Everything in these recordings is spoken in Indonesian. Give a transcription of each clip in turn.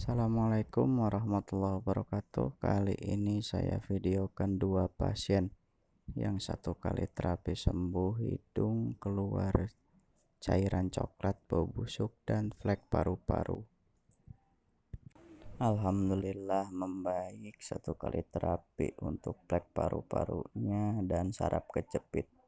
Assalamualaikum warahmatullahi wabarakatuh. Kali ini saya videokan dua pasien. Yang satu kali terapi sembuh hidung keluar cairan coklat bau busuk dan flek paru-paru. Alhamdulillah membaik satu kali terapi untuk flek paru-parunya dan saraf kejepit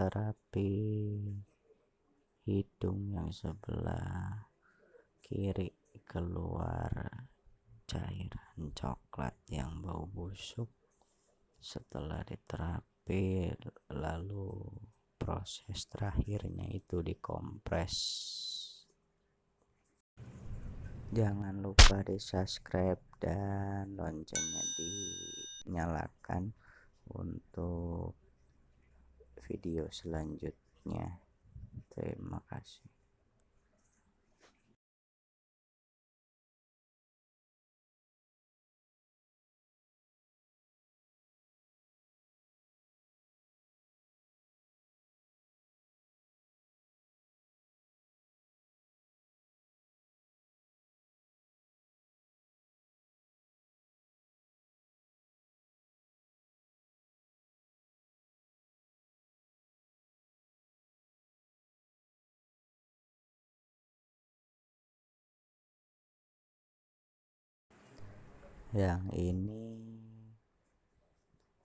terapi. Hidung yang sebelah kiri keluar cairan coklat yang bau busuk. Setelah diterapi lalu proses terakhirnya itu dikompres. Jangan lupa di subscribe dan loncengnya dinyalakan untuk video selanjutnya. Terima kasih yang ini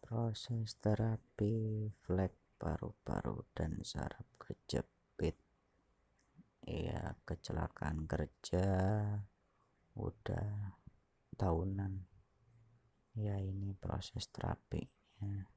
proses terapi flek paru-paru dan saraf kejepit. Ya kecelakaan kerja udah tahunan. Ya ini proses terapinya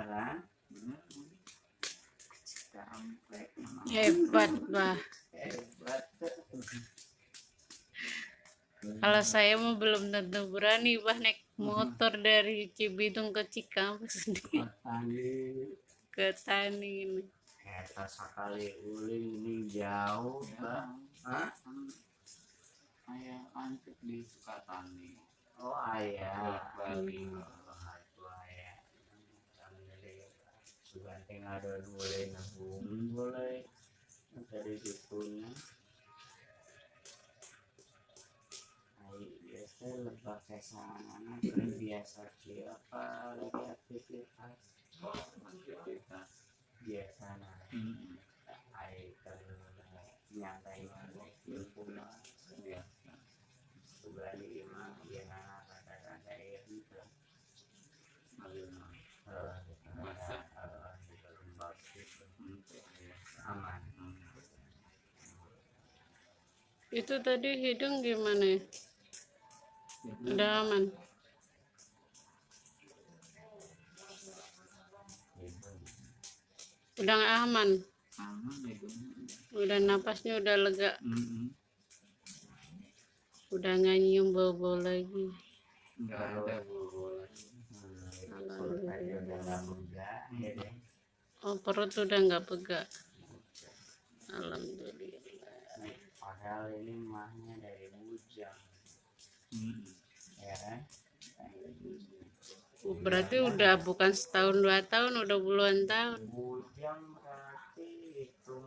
beneran hebat bah hebat kalau saya mau belum tentu berani bah naik motor dari Cibitung ke Cikampek tani. Ke Tani ini. Eta sekali uling ini jauh bah Hah? ayah antik di Sukatani. Oh ayah. Balik Oh, itu ayah Suganting ada boleh nabung boleh dari situnya Ay, biasa lebah kayak sana. Biasa siapa lagi aktivitas kita biasa nah hmm. Ay, kalau nyantai nyantai punya biasa itu tadi hidung gimana ya? Udah aman. Udah aman? Aman ya udah napasnya udah lega. Udah nggak nyium bau-bau lagi. Nggak ada bola Alhamdulillah. oh perut udah nggak pegak. Alhamdulillah padahal ini mahnya dari bujang. Mm-mm. ya kan? Oh, berarti udah bukan setahun dua tahun udah puluhan tahun. Bujang berarti hitung